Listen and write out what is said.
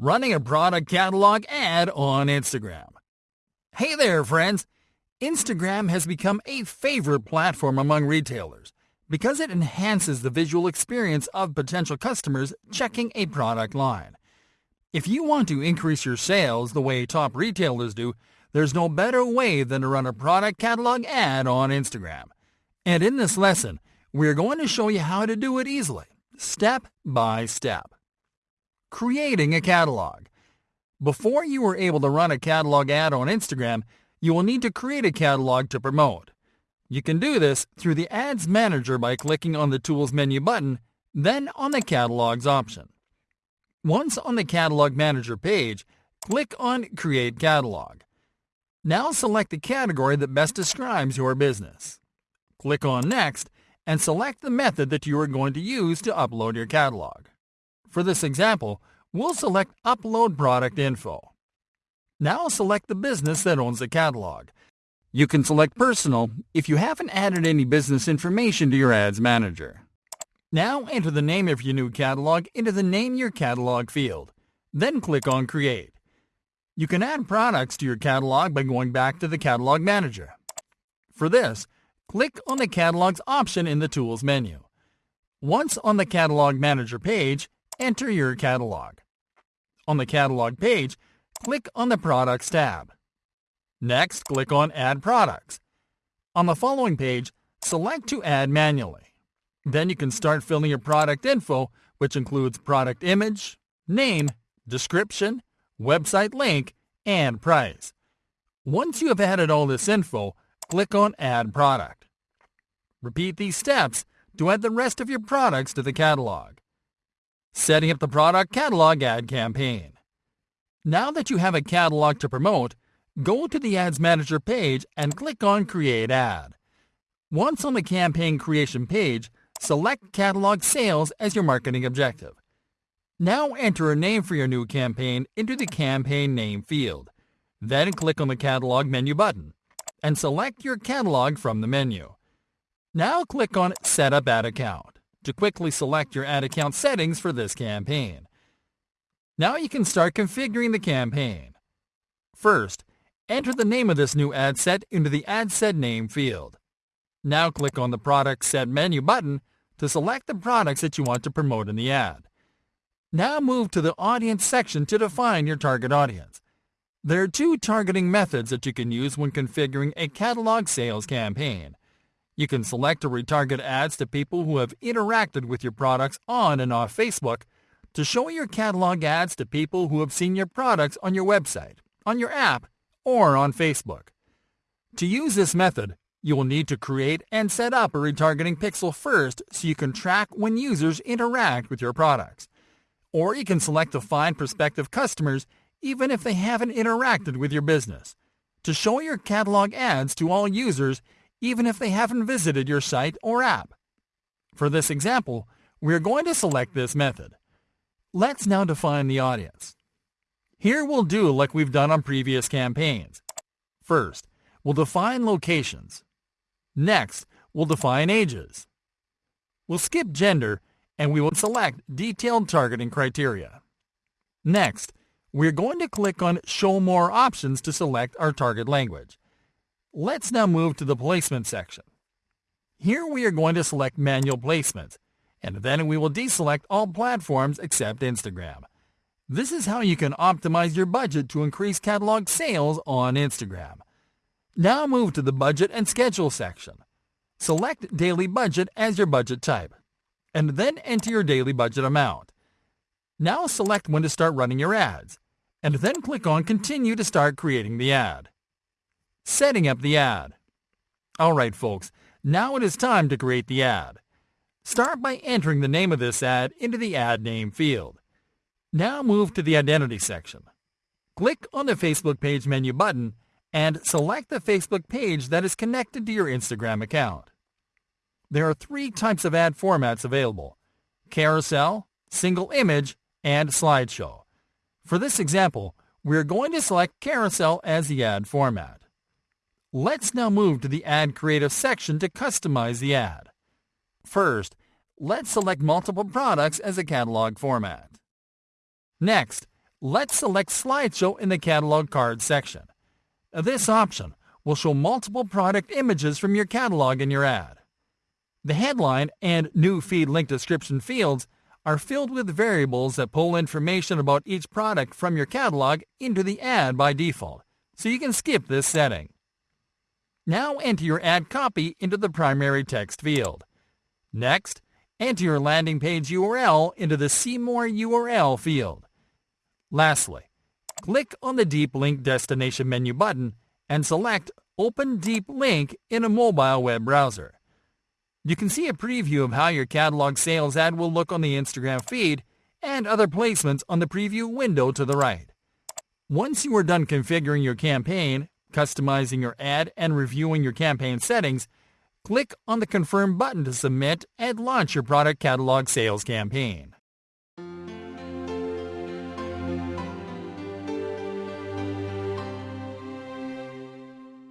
running a product catalog ad on Instagram. Hey there, friends! Instagram has become a favorite platform among retailers because it enhances the visual experience of potential customers checking a product line. If you want to increase your sales the way top retailers do, there's no better way than to run a product catalog ad on Instagram. And in this lesson, we're going to show you how to do it easily, step by step. Creating a catalog. Before you are able to run a catalog ad on Instagram, you will need to create a catalog to promote. You can do this through the Ads Manager by clicking on the Tools menu button, then on the Catalogs option. Once on the Catalog Manager page, click on Create Catalog. Now select the category that best describes your business. Click on Next and select the method that you are going to use to upload your catalog. For this example, we'll select Upload Product Info. Now select the business that owns the catalog. You can select Personal if you haven't added any business information to your Ads Manager. Now enter the name of your new catalog into the Name Your Catalog field. Then click on Create. You can add products to your catalog by going back to the Catalog Manager. For this, click on the Catalogs option in the Tools menu. Once on the Catalog Manager page, enter your catalog. On the Catalog page, click on the Products tab. Next, click on Add Products. On the following page, select to add manually. Then you can start filling your product info, which includes product image, name, description, website link, and price. Once you have added all this info, click on Add Product. Repeat these steps to add the rest of your products to the catalog. Setting up the product catalog ad campaign. Now that you have a catalog to promote, go to the Ads Manager page and click on Create Ad. Once on the campaign creation page, select Catalog Sales as your marketing objective. Now enter a name for your new campaign into the Campaign Name field. Then click on the Catalog menu button and select your catalog from the menu. Now click on Set up Ad Account to quickly select your ad account settings for this campaign. Now you can start configuring the campaign. First, enter the name of this new ad set into the Ad Set Name field. Now click on the Product Set menu button to select the products that you want to promote in the ad. Now move to the Audience section to define your target audience. There are two targeting methods that you can use when configuring a catalog sales campaign. You can select to retarget ads to people who have interacted with your products on and off Facebook, to show your catalog ads to people who have seen your products on your website, on your app, or on Facebook. To use this method, you will need to create and set up a retargeting pixel first so you can track when users interact with your products. Or you can select to find prospective customers even if they haven't interacted with your business. To show your catalog ads to all users even if they haven't visited your site or app. For this example, we are going to select this method. Let's now define the audience. Here we'll do like we've done on previous campaigns. First, we'll define locations. Next, we'll define ages. We'll skip gender and we will select detailed targeting criteria. Next, we're going to click on Show More options to select our target language. Let's now move to the placement section. Here we are going to select manual placement and then we will deselect all platforms except Instagram. This is how you can optimize your budget to increase catalog sales on Instagram. Now move to the Budget and Schedule section. Select Daily Budget as your budget type, and then enter your daily budget amount. Now select when to start running your ads, and then click on Continue to start creating the ad. Setting up the ad. Alright folks, now it is time to create the ad. Start by entering the name of this ad into the Ad Name field. Now move to the Identity section. Click on the Facebook page menu button and select the Facebook page that is connected to your Instagram account. There are three types of ad formats available, carousel, single image, and slideshow. For this example, we're going to select carousel as the ad format. Let's now move to the Ad Creative section to customize the ad. First, let's select multiple products as a catalog format. Next, let's select Slideshow in the Catalog Card section. This option will show multiple product images from your catalog in your ad. The headline and news feed link description fields are filled with variables that pull information about each product from your catalog into the ad by default, so you can skip this setting. Now enter your ad copy into the primary text field. Next, enter your landing page URL into the See More URL field. Lastly, click on the Deep Link Destination menu button and select Open Deep Link in a mobile web browser. You can see a preview of how your catalog sales ad will look on the Instagram feed and other placements on the preview window to the right. Once you are done configuring your campaign, customizing your ad, and reviewing your campaign settings, click on the Confirm button to submit and launch your product catalog sales campaign.